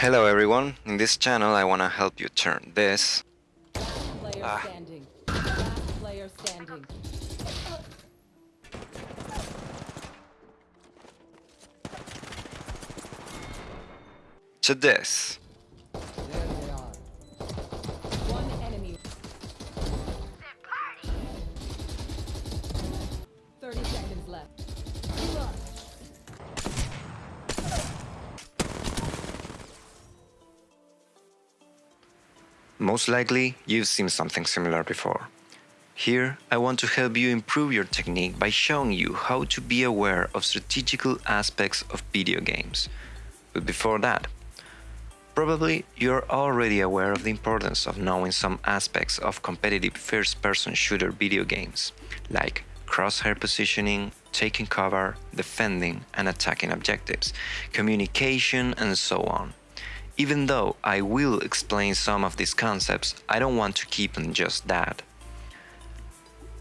Hello everyone, in this channel I wanna help you turn this Ah. standing. Last player standing. to this. Thirty seconds left. Most likely, you've seen something similar before. Here, I want to help you improve your technique by showing you how to be aware of strategical aspects of video games. But before that, probably you're already aware of the importance of knowing some aspects of competitive first-person shooter video games, like crosshair positioning, taking cover, defending and attacking objectives, communication and so on. Even though I will explain some of these concepts, I don't want to keep on just that.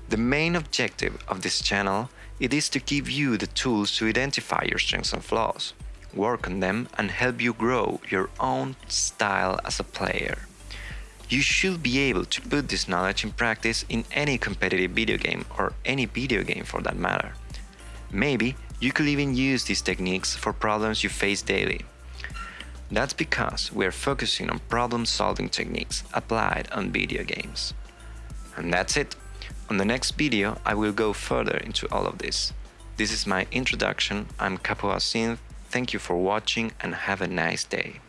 The main objective of this channel it is to give you the tools to identify your strengths and flaws, work on them and help you grow your own style as a player. You should be able to put this knowledge in practice in any competitive video game or any video game for that matter. Maybe you could even use these techniques for problems you face daily. That's because we are focusing on problem-solving techniques applied on video games. And that's it. On the next video, I will go further into all of this. This is my introduction. I'm Capo Synth. Thank you for watching and have a nice day.